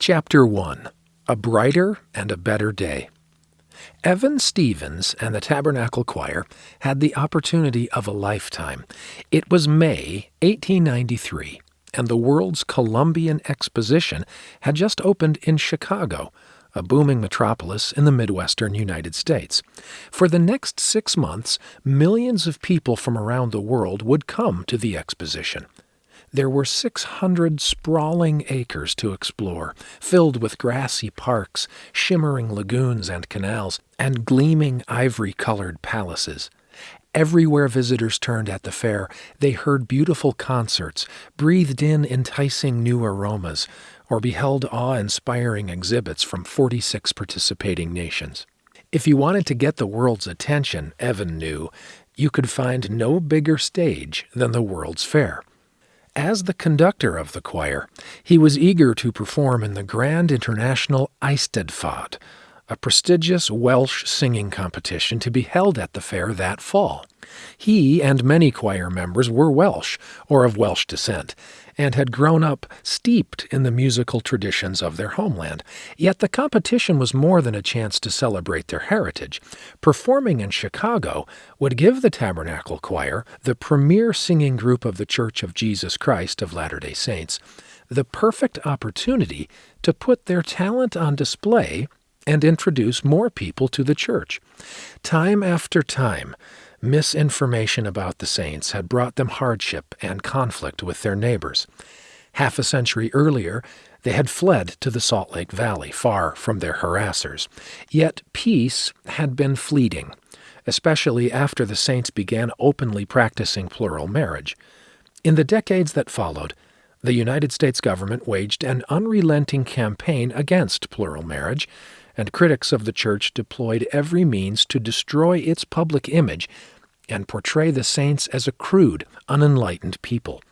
Chapter 1 A Brighter and a Better Day. Evan Stevens and the Tabernacle Choir had the opportunity of a lifetime. It was May 1893, and the World's Columbian Exposition had just opened in Chicago, a booming metropolis in the Midwestern United States. For the next six months, millions of people from around the world would come to the exposition. There were 600 sprawling acres to explore, filled with grassy parks, shimmering lagoons and canals, and gleaming ivory colored palaces. Everywhere visitors turned at the fair, they heard beautiful concerts, breathed in enticing new aromas, or beheld awe inspiring exhibits from 46 participating nations. If you wanted to get the world's attention, Evan knew, you could find no bigger stage than the World's Fair. As the conductor of the choir, he was eager to perform in the Grand International Eisteddfod, a prestigious Welsh singing competition to be held at the fair that fall. He and many choir members were Welsh, or of Welsh descent, and had grown up steeped in the musical traditions of their homeland. Yet the competition was more than a chance to celebrate their heritage. Performing in Chicago would give the Tabernacle Choir, the premier singing group of the Church of Jesus Christ of Latter day Saints, the perfect opportunity to put their talent on display and introduce more people to the church. Time after time, misinformation about the saints had brought them hardship and conflict with their neighbors. Half a century earlier, they had fled to the Salt Lake Valley, far from their harassers. Yet peace had been fleeting, especially after the saints began openly practicing plural marriage. In the decades that followed, the United States government waged an unrelenting campaign against plural marriage, and critics of the church deployed every means to destroy its public image and portray the saints as a crude, unenlightened people.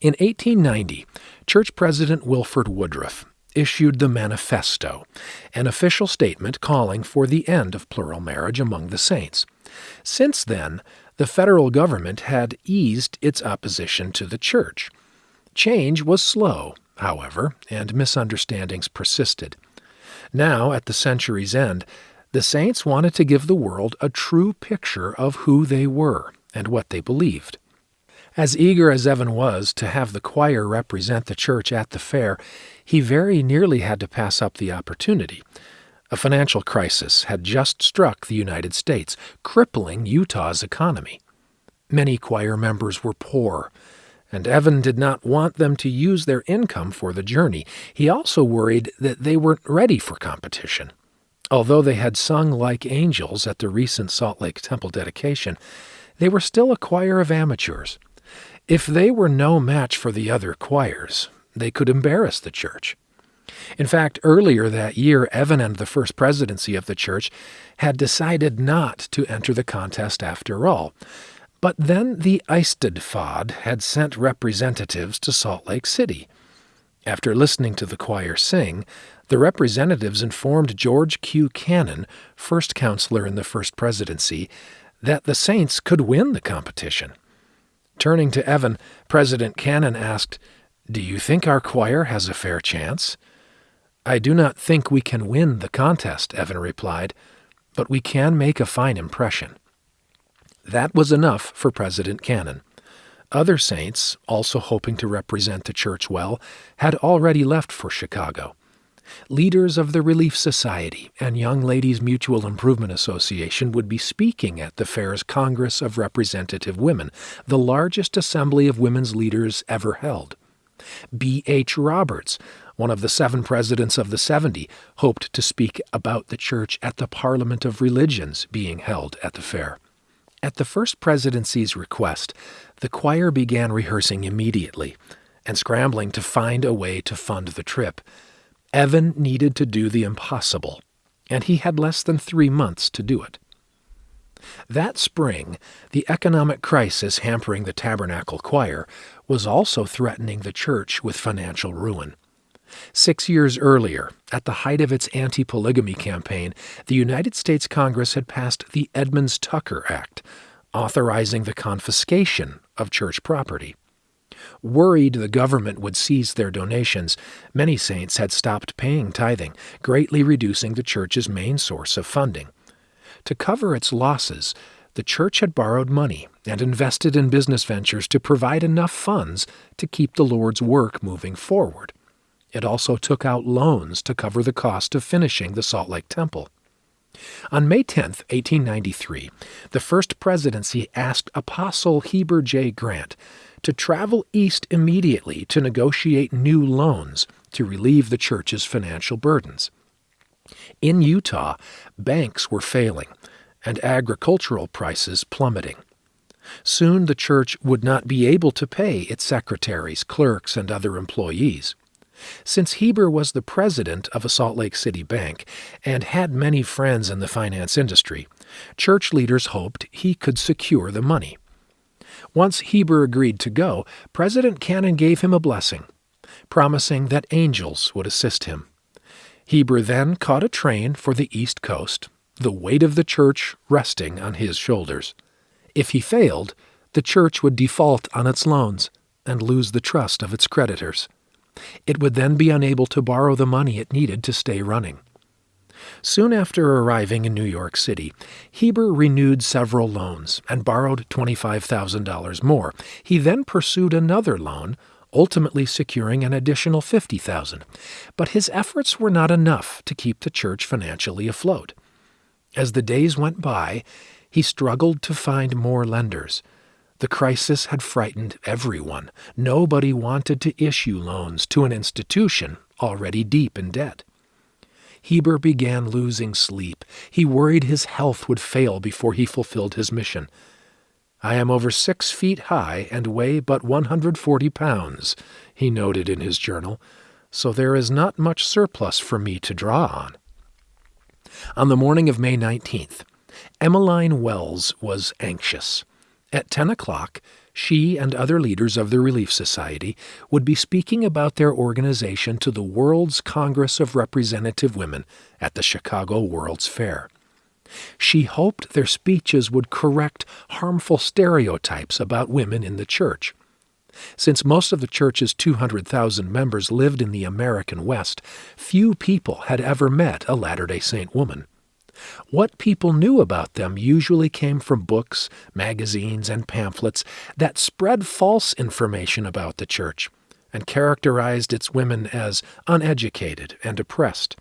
In 1890, church president Wilford Woodruff issued the Manifesto, an official statement calling for the end of plural marriage among the saints. Since then, the federal government had eased its opposition to the church. Change was slow, however, and misunderstandings persisted. Now, at the century's end, the saints wanted to give the world a true picture of who they were and what they believed. As eager as Evan was to have the choir represent the church at the fair, he very nearly had to pass up the opportunity. A financial crisis had just struck the United States, crippling Utah's economy. Many choir members were poor, and Evan did not want them to use their income for the journey. He also worried that they weren't ready for competition. Although they had sung like angels at the recent Salt Lake Temple dedication, they were still a choir of amateurs. If they were no match for the other choirs, they could embarrass the church. In fact, earlier that year, Evan and the first presidency of the church had decided not to enter the contest after all. But then the Eisteddfod had sent representatives to Salt Lake City. After listening to the choir sing, the representatives informed George Q. Cannon, first counselor in the first presidency, that the Saints could win the competition. Turning to Evan, President Cannon asked, Do you think our choir has a fair chance? I do not think we can win the contest, Evan replied, but we can make a fine impression. That was enough for President Cannon. Other saints, also hoping to represent the church well, had already left for Chicago. Leaders of the Relief Society and Young Ladies Mutual Improvement Association would be speaking at the fair's Congress of Representative Women, the largest assembly of women's leaders ever held. B. H. Roberts, one of the seven presidents of the 70, hoped to speak about the church at the Parliament of Religions being held at the fair. At the First Presidency's request, the choir began rehearsing immediately and scrambling to find a way to fund the trip. Evan needed to do the impossible, and he had less than three months to do it. That spring, the economic crisis hampering the Tabernacle Choir was also threatening the church with financial ruin. Six years earlier, at the height of its anti polygamy campaign, the United States Congress had passed the Edmunds Tucker Act, authorizing the confiscation of church property. Worried the government would seize their donations, many saints had stopped paying tithing, greatly reducing the church's main source of funding. To cover its losses, the church had borrowed money and invested in business ventures to provide enough funds to keep the Lord's work moving forward. It also took out loans to cover the cost of finishing the Salt Lake Temple. On May 10, 1893, the First Presidency asked Apostle Heber J. Grant to travel east immediately to negotiate new loans to relieve the church's financial burdens. In Utah, banks were failing and agricultural prices plummeting. Soon the church would not be able to pay its secretaries, clerks, and other employees. Since Heber was the president of a Salt Lake City bank and had many friends in the finance industry, church leaders hoped he could secure the money. Once Heber agreed to go, President Cannon gave him a blessing, promising that angels would assist him. Heber then caught a train for the East Coast, the weight of the church resting on his shoulders. If he failed, the church would default on its loans and lose the trust of its creditors. It would then be unable to borrow the money it needed to stay running. Soon after arriving in New York City, Heber renewed several loans and borrowed $25,000 more. He then pursued another loan, ultimately securing an additional $50,000. But his efforts were not enough to keep the church financially afloat. As the days went by, he struggled to find more lenders. The crisis had frightened everyone. Nobody wanted to issue loans to an institution already deep in debt. Heber began losing sleep. He worried his health would fail before he fulfilled his mission. I am over six feet high and weigh but 140 pounds, he noted in his journal, so there is not much surplus for me to draw on. On the morning of May 19th, Emmeline Wells was anxious. At 10 o'clock, she and other leaders of the Relief Society would be speaking about their organization to the World's Congress of Representative Women at the Chicago World's Fair. She hoped their speeches would correct harmful stereotypes about women in the church. Since most of the church's 200,000 members lived in the American West, few people had ever met a Latter day Saint woman. What people knew about them usually came from books, magazines, and pamphlets that spread false information about the church and characterized its women as uneducated and oppressed.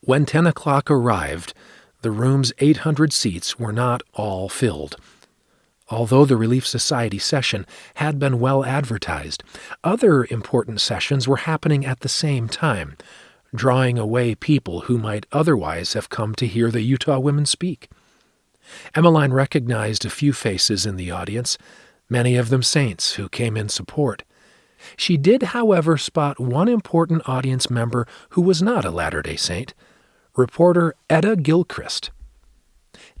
When 10 o'clock arrived, the room's 800 seats were not all filled. Although the Relief Society session had been well advertised, other important sessions were happening at the same time, drawing away people who might otherwise have come to hear the Utah women speak. Emmeline recognized a few faces in the audience, many of them saints who came in support. She did, however, spot one important audience member who was not a Latter day Saint reporter Etta Gilchrist.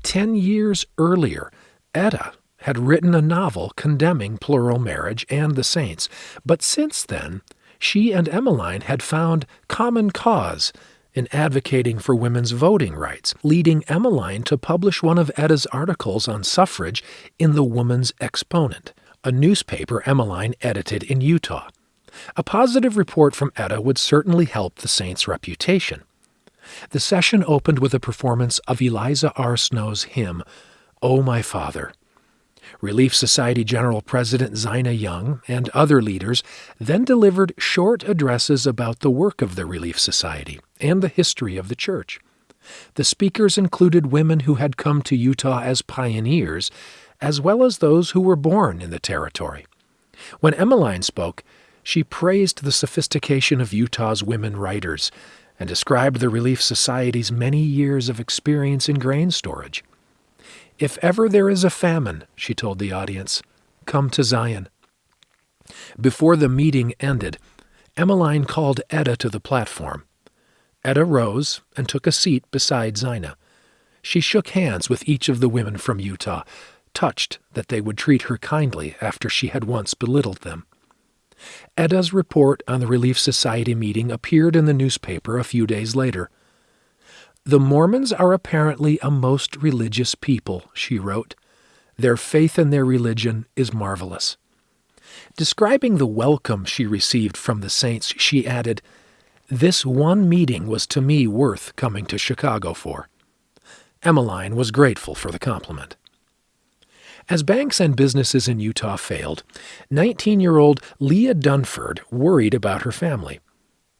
Ten years earlier, Etta had written a novel condemning plural marriage and the saints, but since then, she and Emmeline had found common cause in advocating for women's voting rights, leading Emmeline to publish one of Etta's articles on suffrage in the Woman's Exponent, a newspaper Emmeline edited in Utah. A positive report from Etta would certainly help the Saint's reputation. The session opened with a performance of Eliza R. Snow's hymn, O My Father. Relief Society General President Zina Young and other leaders then delivered short addresses about the work of the Relief Society and the history of the church. The speakers included women who had come to Utah as pioneers, as well as those who were born in the territory. When Emmeline spoke, she praised the sophistication of Utah's women writers and described the Relief Society's many years of experience in grain storage. If ever there is a famine, she told the audience, come to Zion. Before the meeting ended, Emmeline called Etta to the platform. Etta rose and took a seat beside Zina. She shook hands with each of the women from Utah, touched that they would treat her kindly after she had once belittled them. Etta's report on the Relief Society meeting appeared in the newspaper a few days later. The Mormons are apparently a most religious people, she wrote. Their faith in their religion is marvelous. Describing the welcome she received from the saints, she added, This one meeting was to me worth coming to Chicago for. Emmeline was grateful for the compliment. As banks and businesses in Utah failed, 19 year old Leah Dunford worried about her family.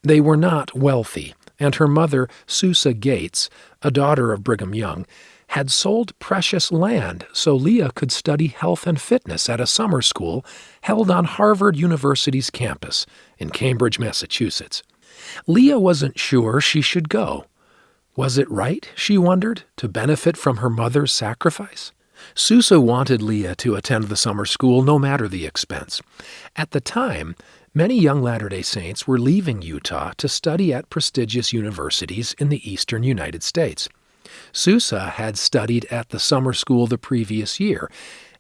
They were not wealthy, and her mother, Susa Gates, a daughter of Brigham Young, had sold precious land so Leah could study health and fitness at a summer school held on Harvard University's campus in Cambridge, Massachusetts. Leah wasn't sure she should go. Was it right, she wondered, to benefit from her mother's sacrifice? Susa wanted Leah to attend the summer school no matter the expense. At the time, many young Latter day Saints were leaving Utah to study at prestigious universities in the eastern United States. Susa had studied at the summer school the previous year,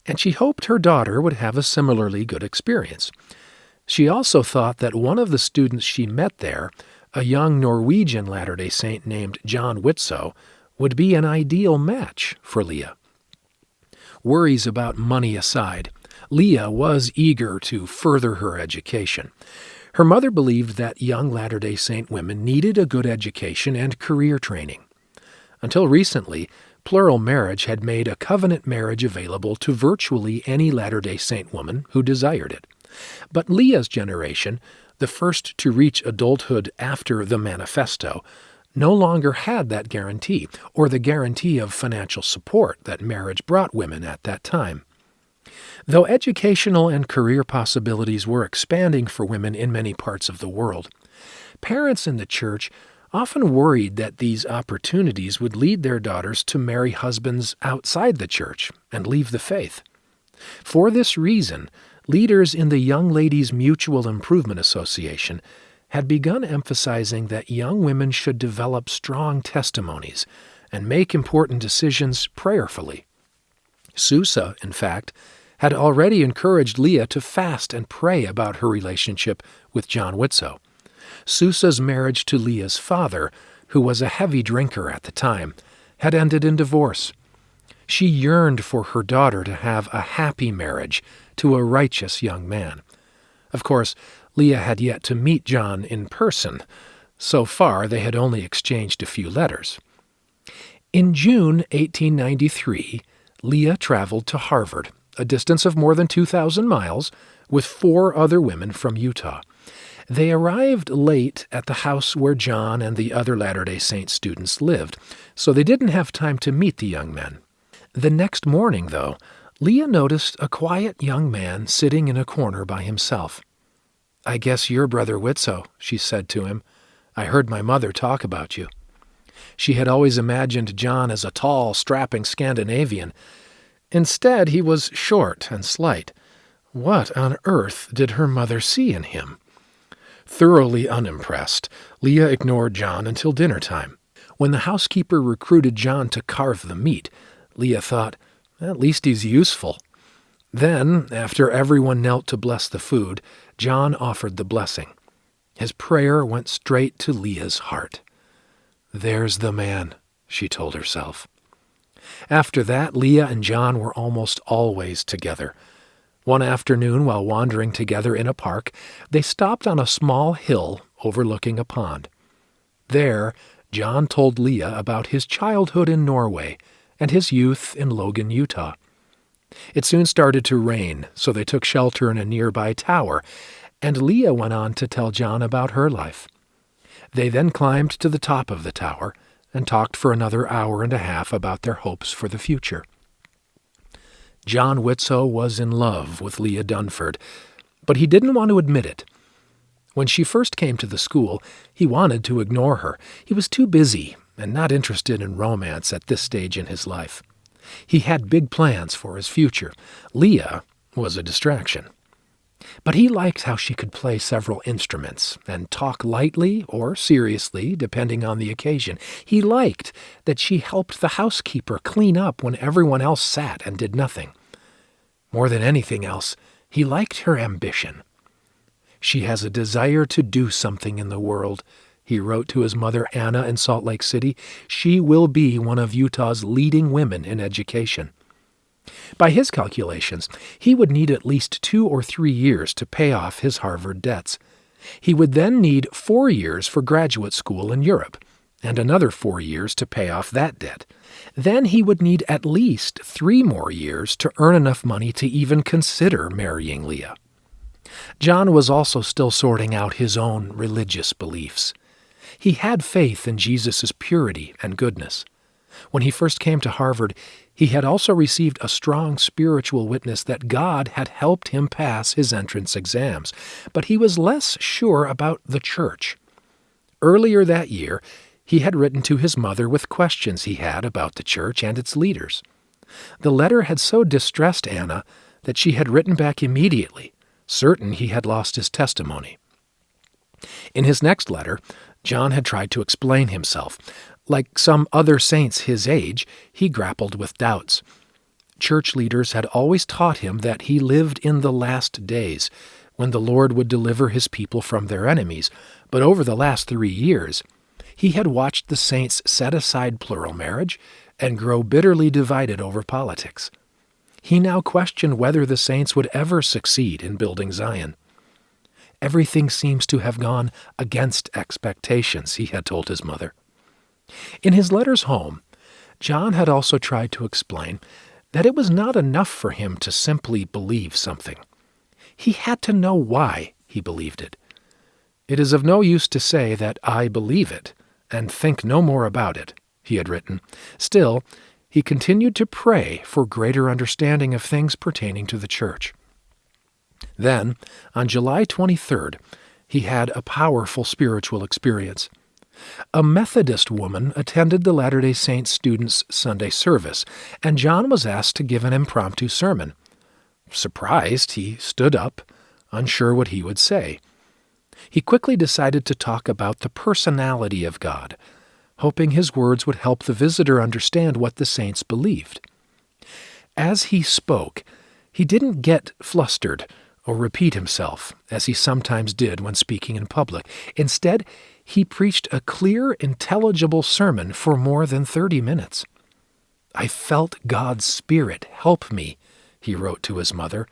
and she hoped her daughter would have a similarly good experience. She also thought that one of the students she met there, a young Norwegian Latter day Saint named John Widtsoe, would be an ideal match for Leah. Worries about money aside, Leah was eager to further her education. Her mother believed that young Latter day Saint women needed a good education and career training. Until recently, plural marriage had made a covenant marriage available to virtually any Latter day Saint woman who desired it. But Leah's generation, the first to reach adulthood after the Manifesto, no longer had that guarantee, or the guarantee of financial support that marriage brought women at that time. Though educational and career possibilities were expanding for women in many parts of the world, parents in the church often worried that these opportunities would lead their daughters to marry husbands outside the church and leave the faith. For this reason, leaders in the Young Ladies Mutual Improvement Association had begun emphasizing that young women should develop strong testimonies and make important decisions prayerfully. Susa, in fact, had already encouraged Leah to fast and pray about her relationship with John Widtsoe. Susa's marriage to Leah's father, who was a heavy drinker at the time, had ended in divorce. She yearned for her daughter to have a happy marriage to a righteous young man. Of course, Leah had yet to meet John in person. So far, they had only exchanged a few letters. In June 1893, Leah traveled to Harvard, a distance of more than 2,000 miles, with four other women from Utah. They arrived late at the house where John and the other Latter day Saint students lived, so they didn't have time to meet the young men. The next morning, though, Leah noticed a quiet young man sitting in a corner by himself. I guess you're Brother Widtsoe, she said to him. I heard my mother talk about you. She had always imagined John as a tall, strapping Scandinavian. Instead, he was short and slight. What on earth did her mother see in him? Thoroughly unimpressed, Leah ignored John until dinner time. When the housekeeper recruited John to carve the meat, Leah thought, at least he's useful. Then, after everyone knelt to bless the food, John offered the blessing. His prayer went straight to Leah's heart. There's the man, she told herself. After that, Leah and John were almost always together. One afternoon, while wandering together in a park, they stopped on a small hill overlooking a pond. There, John told Leah about his childhood in Norway and his youth in Logan, Utah. It soon started to rain, so they took shelter in a nearby tower, and Leah went on to tell John about her life. They then climbed to the top of the tower and talked for another hour and a half about their hopes for the future. John Widtsoe was in love with Leah Dunford, but he didn't want to admit it. When she first came to the school, he wanted to ignore her. He was too busy and not interested in romance at this stage in his life. He had big plans for his future. Leah was a distraction. But he liked how she could play several instruments and talk lightly or seriously, depending on the occasion. He liked that she helped the housekeeper clean up when everyone else sat and did nothing. More than anything else, he liked her ambition. She has a desire to do something in the world, he wrote to his mother Anna in Salt Lake City, she will be one of Utah's leading women in education. By his calculations, he would need at least two or three years to pay off his Harvard debts. He would then need four years for graduate school in Europe, and another four years to pay off that debt. Then he would need at least three more years to earn enough money to even consider marrying Leah. John was also still sorting out his own religious beliefs. He had faith in Jesus' purity and goodness. When he first came to Harvard, he had also received a strong spiritual witness that God had helped him pass his entrance exams, but he was less sure about the church. Earlier that year, he had written to his mother with questions he had about the church and its leaders. The letter had so distressed Anna that she had written back immediately, certain he had lost his testimony. In his next letter, John had tried to explain himself. Like some other saints his age, he grappled with doubts. Church leaders had always taught him that he lived in the last days, when the Lord would deliver his people from their enemies, but over the last three years, he had watched the saints set aside plural marriage and grow bitterly divided over politics. He now questioned whether the saints would ever succeed in building Zion. Everything seems to have gone against expectations, he had told his mother. In his letters home, John had also tried to explain that it was not enough for him to simply believe something. He had to know why he believed it. It is of no use to say that I believe it and think no more about it, he had written. Still, he continued to pray for greater understanding of things pertaining to the church. Then, on July 23rd, he had a powerful spiritual experience. A Methodist woman attended the Latter day Saint students' Sunday service, and John was asked to give an impromptu sermon. Surprised, he stood up, unsure what he would say. He quickly decided to talk about the personality of God, hoping his words would help the visitor understand what the saints believed. As he spoke, he didn't get flustered or repeat himself, as he sometimes did when speaking in public. Instead, he preached a clear, intelligible sermon for more than 30 minutes. I felt God's Spirit help me, he wrote to his mother.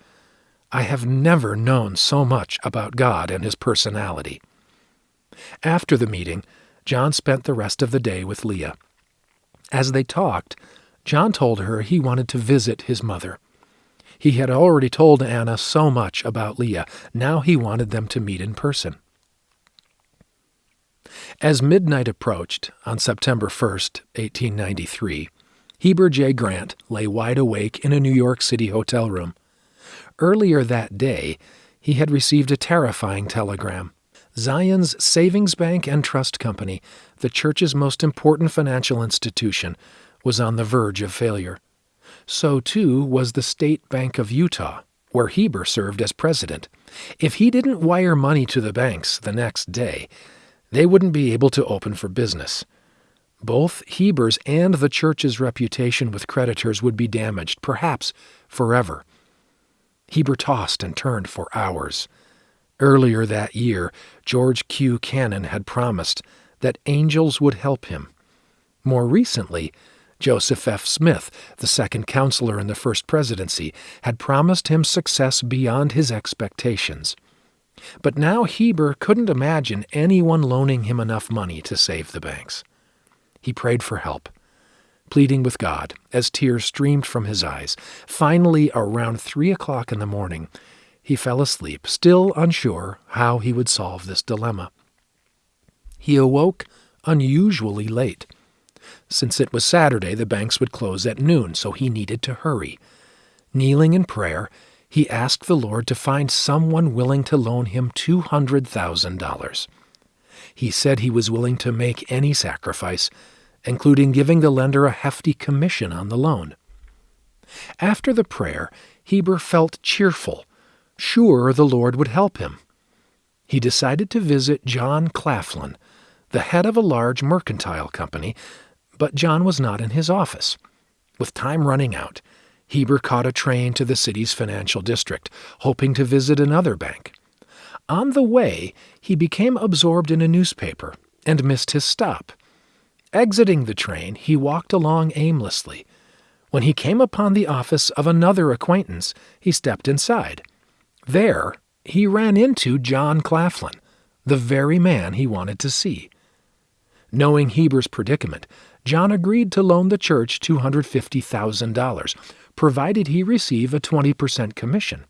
I have never known so much about God and his personality. After the meeting, John spent the rest of the day with Leah. As they talked, John told her he wanted to visit his mother. He had already told Anna so much about Leah. Now he wanted them to meet in person. As midnight approached on September 1, 1893, Heber J. Grant lay wide awake in a New York City hotel room. Earlier that day, he had received a terrifying telegram. Zion's Savings Bank and Trust Company, the church's most important financial institution, was on the verge of failure. So, too, was the State Bank of Utah, where Heber served as president. If he didn't wire money to the banks the next day, they wouldn't be able to open for business. Both Heber's and the church's reputation with creditors would be damaged, perhaps forever. Heber tossed and turned for hours. Earlier that year, George Q. Cannon had promised that angels would help him. More recently, Joseph F. Smith, the second counselor in the first presidency, had promised him success beyond his expectations. But now Heber couldn't imagine anyone loaning him enough money to save the banks. He prayed for help, pleading with God as tears streamed from his eyes. Finally, around three o'clock in the morning, he fell asleep, still unsure how he would solve this dilemma. He awoke unusually late. Since it was Saturday, the banks would close at noon, so he needed to hurry. Kneeling in prayer, he asked the Lord to find someone willing to loan him $200,000. He said he was willing to make any sacrifice, including giving the lender a hefty commission on the loan. After the prayer, Heber felt cheerful, sure the Lord would help him. He decided to visit John Claflin, the head of a large mercantile company, but John was not in his office. With time running out, Heber caught a train to the city's financial district, hoping to visit another bank. On the way, he became absorbed in a newspaper and missed his stop. Exiting the train, he walked along aimlessly. When he came upon the office of another acquaintance, he stepped inside. There, he ran into John Claflin, the very man he wanted to see. Knowing Heber's predicament, John agreed to loan the church $250,000, provided he receive a 20% commission.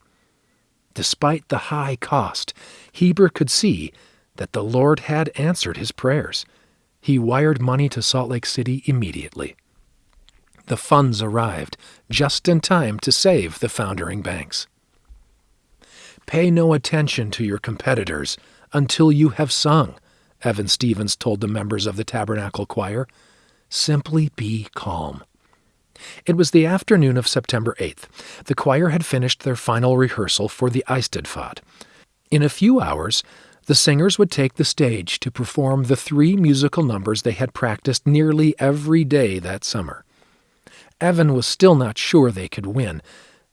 Despite the high cost, Heber could see that the Lord had answered his prayers. He wired money to Salt Lake City immediately. The funds arrived just in time to save the foundering banks. Pay no attention to your competitors until you have sung, Evan Stevens told the members of the Tabernacle Choir. Simply be calm. It was the afternoon of September 8th. The choir had finished their final rehearsal for the Eisteddfod. In a few hours, the singers would take the stage to perform the three musical numbers they had practiced nearly every day that summer. Evan was still not sure they could win,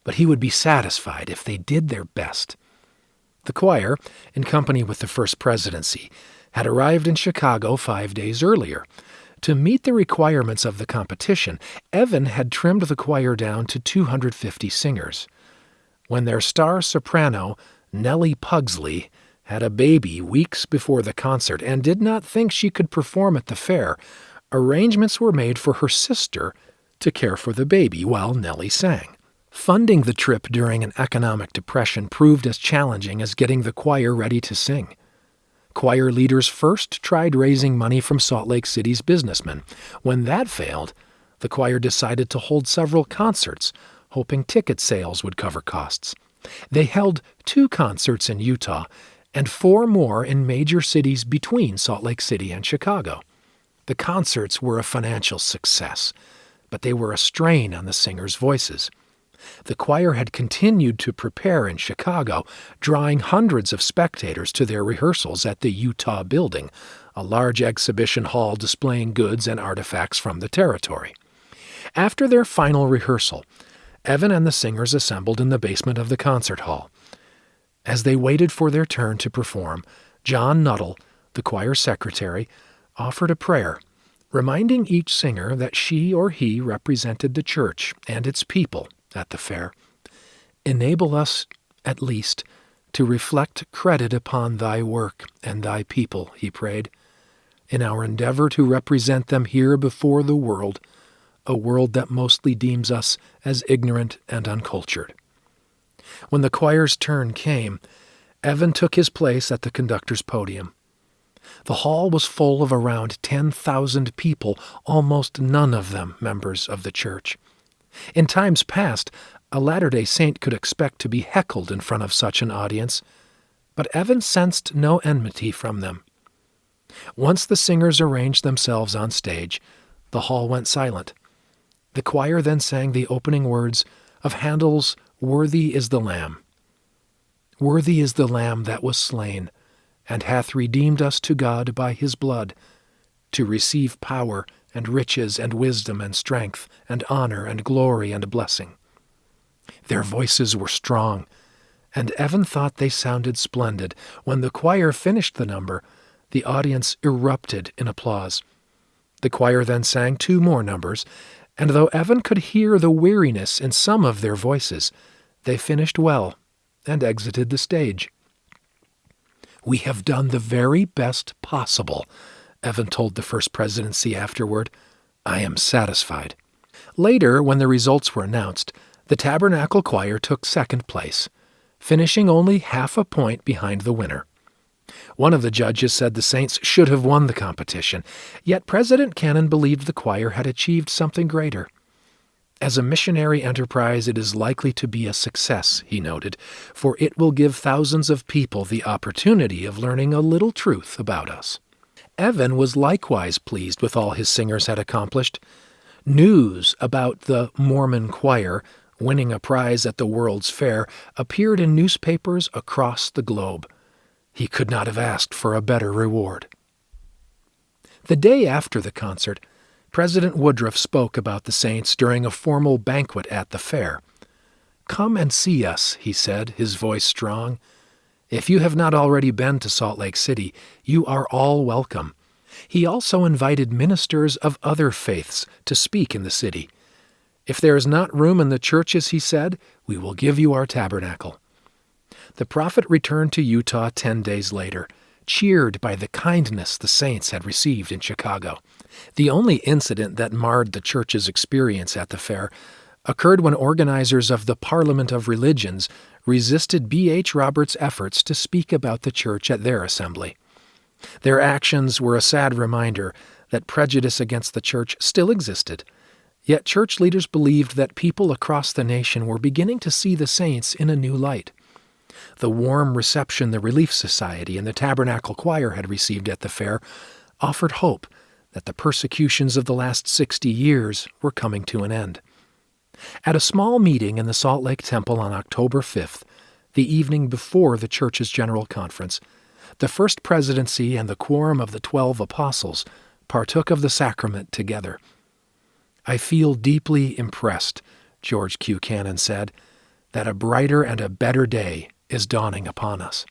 but he would be satisfied if they did their best. The choir, in company with the First Presidency, had arrived in Chicago five days earlier. To meet the requirements of the competition, Evan had trimmed the choir down to 250 singers. When their star soprano, Nellie Pugsley, had a baby weeks before the concert and did not think she could perform at the fair, arrangements were made for her sister to care for the baby while Nellie sang. Funding the trip during an economic depression proved as challenging as getting the choir ready to sing. Choir leaders first tried raising money from Salt Lake City's businessmen. When that failed, the choir decided to hold several concerts, hoping ticket sales would cover costs. They held two concerts in Utah and four more in major cities between Salt Lake City and Chicago. The concerts were a financial success, but they were a strain on the singers' voices. The choir had continued to prepare in Chicago, drawing hundreds of spectators to their rehearsals at the Utah Building, a large exhibition hall displaying goods and artifacts from the territory. After their final rehearsal, Evan and the singers assembled in the basement of the concert hall. As they waited for their turn to perform, John Nuttall, the choir secretary, offered a prayer, reminding each singer that she or he represented the church and its people at the fair. Enable us, at least, to reflect credit upon thy work and thy people, he prayed, in our endeavor to represent them here before the world, a world that mostly deems us as ignorant and uncultured. When the choir's turn came, Evan took his place at the conductor's podium. The hall was full of around 10,000 people, almost none of them members of the church. In times past, a Latter day Saint could expect to be heckled in front of such an audience, but Evan sensed no enmity from them. Once the singers arranged themselves on stage, the hall went silent. The choir then sang the opening words of Handel's Worthy is the Lamb. Worthy is the Lamb that was slain, and hath redeemed us to God by his blood, to receive power and riches and wisdom and strength and honor and glory and blessing. Their voices were strong, and Evan thought they sounded splendid. When the choir finished the number, the audience erupted in applause. The choir then sang two more numbers, and though Evan could hear the weariness in some of their voices, they finished well and exited the stage. We have done the very best possible, Evan told the First Presidency afterward. I am satisfied. Later, when the results were announced, the Tabernacle Choir took second place, finishing only half a point behind the winner. One of the judges said the Saints should have won the competition, yet President Cannon believed the choir had achieved something greater. As a missionary enterprise, it is likely to be a success, he noted, for it will give thousands of people the opportunity of learning a little truth about us. Evan was likewise pleased with all his singers had accomplished. News about the Mormon choir winning a prize at the World's Fair appeared in newspapers across the globe. He could not have asked for a better reward. The day after the concert, President Woodruff spoke about the Saints during a formal banquet at the fair. Come and see us, he said, his voice strong. If you have not already been to Salt Lake City, you are all welcome. He also invited ministers of other faiths to speak in the city. If there is not room in the churches, he said, we will give you our tabernacle. The prophet returned to Utah ten days later, cheered by the kindness the saints had received in Chicago. The only incident that marred the church's experience at the fair occurred when organizers of the Parliament of Religions resisted B.H. Roberts' efforts to speak about the church at their assembly. Their actions were a sad reminder that prejudice against the church still existed. Yet church leaders believed that people across the nation were beginning to see the saints in a new light. The warm reception the Relief Society and the Tabernacle Choir had received at the fair offered hope that the persecutions of the last 60 years were coming to an end. At a small meeting in the Salt Lake Temple on October 5th, the evening before the church's general conference, the First Presidency and the Quorum of the Twelve Apostles partook of the sacrament together. I feel deeply impressed, George Q. Cannon said, that a brighter and a better day is dawning upon us.